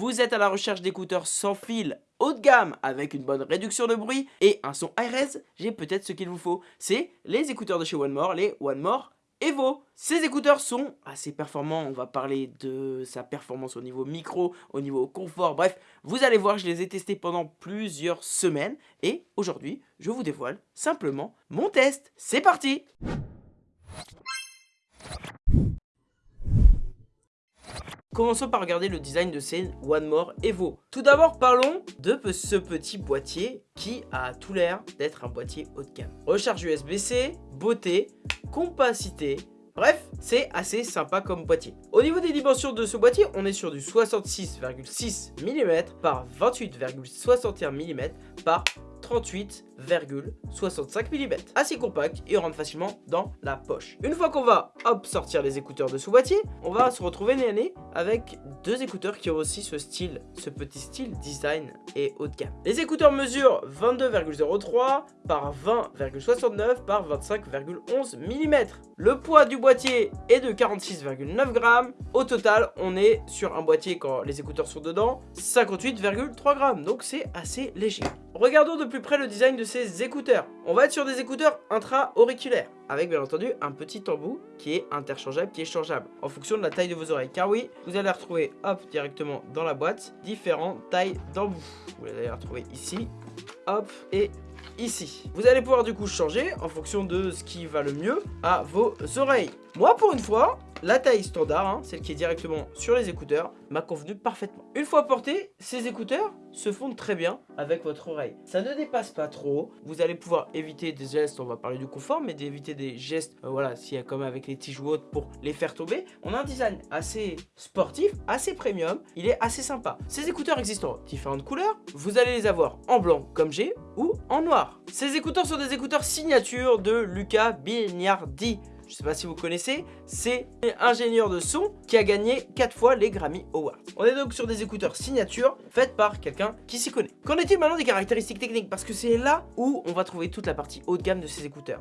vous êtes à la recherche d'écouteurs sans fil haut de gamme avec une bonne réduction de bruit et un son high j'ai peut-être ce qu'il vous faut. C'est les écouteurs de chez One More, les One More Evo. Ces écouteurs sont assez performants, on va parler de sa performance au niveau micro, au niveau confort, bref, vous allez voir, je les ai testés pendant plusieurs semaines et aujourd'hui, je vous dévoile simplement mon test. C'est parti Commençons par regarder le design de ces One More Evo. Tout d'abord, parlons de ce petit boîtier qui a tout l'air d'être un boîtier haut de gamme. Recharge USB-C, beauté, compacité, Bref, c'est assez sympa comme boîtier. Au niveau des dimensions de ce boîtier, on est sur du 66,6 mm par 28,61 mm par 38,65 mm. Assez compact et rentre facilement dans la poche. Une fois qu'on va hop sortir les écouteurs de ce boîtier, on va se retrouver nez à nez avec deux écouteurs qui ont aussi ce style, ce petit style design et haut de gamme. Les écouteurs mesurent 22,03 par 20,69 par 25,11 mm. Le poids du boîtier est de 46,9 grammes. Au total, on est sur un boîtier quand les écouteurs sont dedans, 58,3 grammes. Donc c'est assez léger. Regardons de plus près le design de écouteurs. On va être sur des écouteurs intra-auriculaires, avec bien entendu un petit embout qui est interchangeable, qui est changeable, en fonction de la taille de vos oreilles. Car oui, vous allez retrouver, hop, directement dans la boîte, différentes tailles d'embout. Vous allez retrouver ici, hop, et ici. Vous allez pouvoir du coup changer en fonction de ce qui va le mieux à vos oreilles. Moi, pour une fois, la taille standard, hein, celle qui est directement sur les écouteurs, m'a convenu parfaitement. Une fois portés, ces écouteurs se fondent très bien avec votre oreille. Ça ne dépasse pas trop. Vous allez pouvoir éviter des gestes, on va parler du confort, mais d'éviter des gestes, euh, voilà, s'il y a comme avec les tiges ou autres pour les faire tomber. On a un design assez sportif, assez premium. Il est assez sympa. Ces écouteurs existent en différentes couleurs. Vous allez les avoir en blanc comme j'ai ou en noir. Ces écouteurs sont des écouteurs signature de Luca Bignardi je sais pas si vous connaissez, c'est ingénieur de son qui a gagné 4 fois les Grammy Awards. On est donc sur des écouteurs signature faites par quelqu'un qui s'y connaît. Qu'en est-il maintenant des caractéristiques techniques? Parce que c'est là où on va trouver toute la partie haut de gamme de ces écouteurs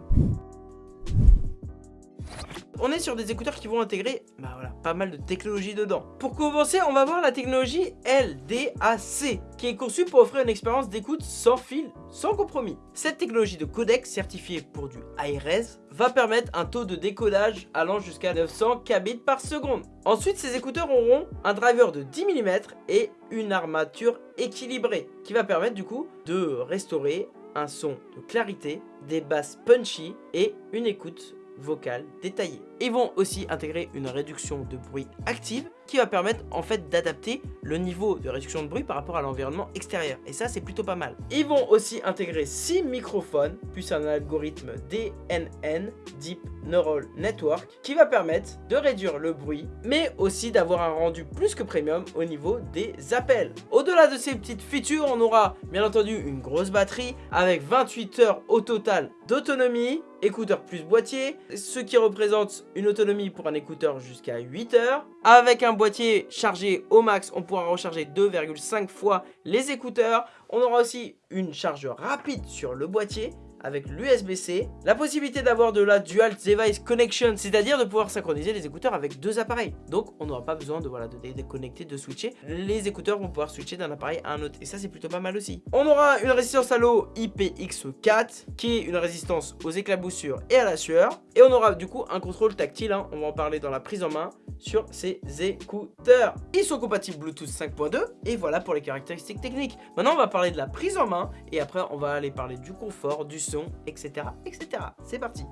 on est sur des écouteurs qui vont intégrer bah pas mal de technologie dedans. Pour commencer, on va voir la technologie LDAC, qui est conçue pour offrir une expérience d'écoute sans fil, sans compromis. Cette technologie de codec certifiée pour du high-res va permettre un taux de décodage allant jusqu'à 900 kbps par seconde. Ensuite, ces écouteurs auront un driver de 10 mm et une armature équilibrée, qui va permettre du coup de restaurer un son de clarité, des basses punchy et une écoute vocale détaillée. Ils vont aussi intégrer une réduction de bruit active qui va permettre en fait d'adapter le niveau de réduction de bruit par rapport à l'environnement extérieur. Et ça, c'est plutôt pas mal. Ils vont aussi intégrer 6 microphones, plus un algorithme DNN, Deep Neural Network, qui va permettre de réduire le bruit, mais aussi d'avoir un rendu plus que premium au niveau des appels. Au-delà de ces petites features, on aura bien entendu une grosse batterie avec 28 heures au total d'autonomie, écouteur plus boîtier, ce qui représente une autonomie pour un écouteur jusqu'à 8 heures. Avec un boîtier chargé au max, on pourra recharger 2,5 fois les écouteurs. On aura aussi une charge rapide sur le boîtier avec l'USB-C, la possibilité d'avoir de la Dual Device Connection, c'est-à-dire de pouvoir synchroniser les écouteurs avec deux appareils. Donc on n'aura pas besoin de, voilà, de déconnecter, de switcher. Les écouteurs vont pouvoir switcher d'un appareil à un autre et ça c'est plutôt pas mal aussi. On aura une résistance à l'eau IPX4 qui est une résistance aux éclaboussures et à la sueur. Et on aura du coup un contrôle tactile, hein. on va en parler dans la prise en main sur ces écouteurs. Ils sont compatibles Bluetooth 5.2 et voilà pour les caractéristiques techniques. Maintenant on va parler de la prise en main et après on va aller parler du confort, du etc. etc. C'est parti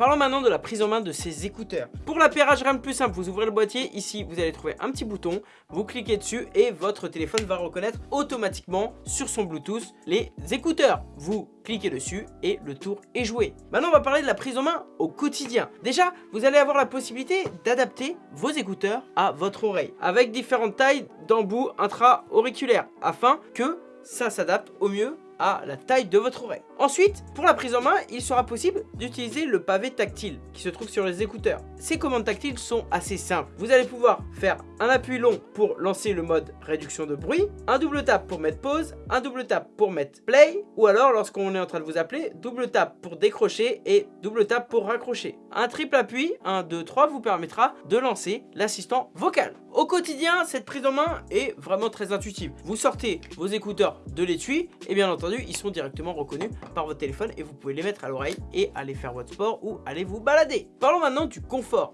Parlons maintenant de la prise en main de ces écouteurs. Pour l'appairage, rien de plus simple, vous ouvrez le boîtier, ici vous allez trouver un petit bouton, vous cliquez dessus et votre téléphone va reconnaître automatiquement sur son Bluetooth les écouteurs. Vous cliquez dessus et le tour est joué. Maintenant on va parler de la prise en main au quotidien. Déjà, vous allez avoir la possibilité d'adapter vos écouteurs à votre oreille avec différentes tailles d'embout intra-auriculaires afin que ça s'adapte au mieux à la taille de votre oreille. Ensuite, pour la prise en main, il sera possible d'utiliser le pavé tactile qui se trouve sur les écouteurs. Ces commandes tactiles sont assez simples. Vous allez pouvoir faire un appui long pour lancer le mode réduction de bruit, un double tap pour mettre pause, un double tap pour mettre play, ou alors lorsqu'on est en train de vous appeler, double tap pour décrocher et double tap pour raccrocher. Un triple appui, 1, 2, 3, vous permettra de lancer l'assistant vocal. Au quotidien, cette prise en main est vraiment très intuitive. Vous sortez vos écouteurs de l'étui et bien entendu, ils sont directement reconnus par votre téléphone et vous pouvez les mettre à l'oreille et aller faire votre sport ou aller vous balader. Parlons maintenant du confort.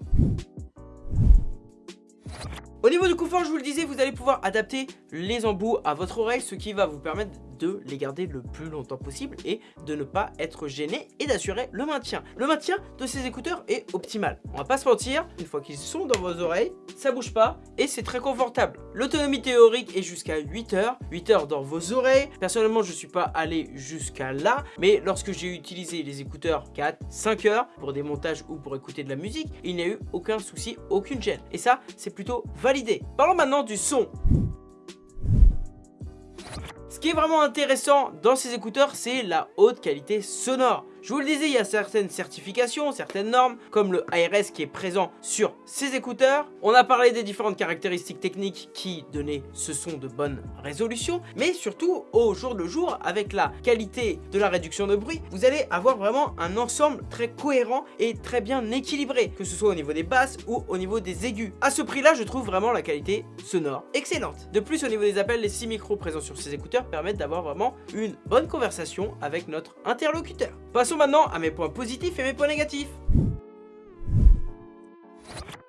Au niveau du confort, je vous le disais, vous allez pouvoir adapter les embouts à votre oreille, ce qui va vous permettre de les garder le plus longtemps possible et de ne pas être gêné et d'assurer le maintien. Le maintien de ces écouteurs est optimal. On va pas se mentir, une fois qu'ils sont dans vos oreilles, ça bouge pas et c'est très confortable. L'autonomie théorique est jusqu'à 8 heures, 8 heures dans vos oreilles. Personnellement, je suis pas allé jusqu'à là, mais lorsque j'ai utilisé les écouteurs 4, 5 heures pour des montages ou pour écouter de la musique, il n'y a eu aucun souci, aucune gêne. Et ça, c'est plutôt validé. Parlons maintenant du son. Ce qui est vraiment intéressant dans ces écouteurs, c'est la haute qualité sonore. Je vous le disais, il y a certaines certifications, certaines normes, comme le ARS qui est présent sur ces écouteurs. On a parlé des différentes caractéristiques techniques qui donnaient ce son de bonne résolution, mais surtout au jour le jour, avec la qualité de la réduction de bruit, vous allez avoir vraiment un ensemble très cohérent et très bien équilibré, que ce soit au niveau des basses ou au niveau des aigus. À ce prix-là, je trouve vraiment la qualité sonore excellente. De plus, au niveau des appels, les 6 micros présents sur ces écouteurs permettent d'avoir vraiment une bonne conversation avec notre interlocuteur. Passons maintenant à mes points positifs et mes points négatifs.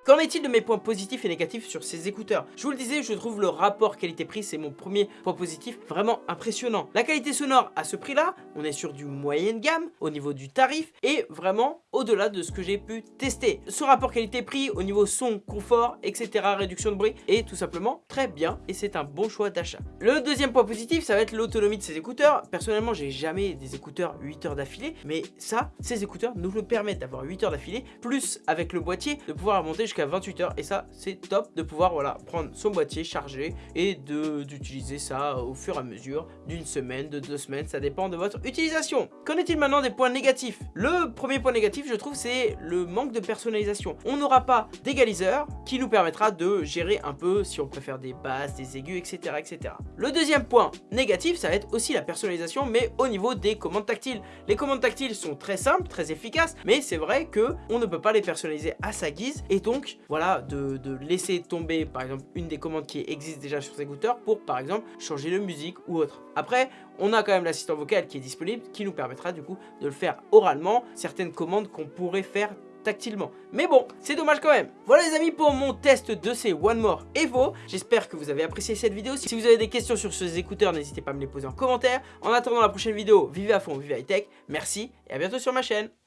Qu'en est-il de mes points positifs et négatifs sur ces écouteurs? Je vous le disais, je trouve le rapport qualité-prix, c'est mon premier point positif, vraiment impressionnant. La qualité sonore à ce prix-là, on est sur du moyenne gamme au niveau du tarif et vraiment au-delà de ce que j'ai pu tester. Ce rapport qualité-prix au niveau son, confort, etc., réduction de bruit est tout simplement très bien et c'est un bon choix d'achat. Le deuxième point positif, ça va être l'autonomie de ces écouteurs. Personnellement, j'ai jamais des écouteurs 8 heures d'affilée, mais ça, ces écouteurs nous le permettent d'avoir 8 heures d'affilée, plus avec le boîtier, de pouvoir monter jusqu'à 28 heures et ça c'est top de pouvoir voilà prendre son boîtier chargé et d'utiliser ça au fur et à mesure d'une semaine, de deux semaines, ça dépend de votre utilisation. Qu'en est-il maintenant des points négatifs? Le premier point négatif je trouve c'est le manque de personnalisation. On n'aura pas d'égaliseur qui nous permettra de gérer un peu si on préfère des basses, des aigus, etc. etc. Le deuxième point négatif ça va être aussi la personnalisation mais au niveau des commandes tactiles. Les commandes tactiles sont très simples, très efficaces mais c'est vrai que on ne peut pas les personnaliser à sa guise et donc voilà, de, laisser tomber par exemple une des commandes qui existent déjà sur ces écouteurs pour par exemple changer de musique ou autre. Après, on a quand même l'assistant vocal qui est disponible qui nous permettra du coup de le faire oralement, certaines commandes qu'on pourrait faire tactilement. Mais bon, c'est dommage quand même. Voilà les amis pour mon test de ces One More Evo. J'espère que vous avez apprécié cette vidéo. Si vous avez des questions sur ces écouteurs, n'hésitez pas à me les poser en commentaire. En attendant la prochaine vidéo, vivez à fond, vivez high tech. Merci et à bientôt sur ma chaîne.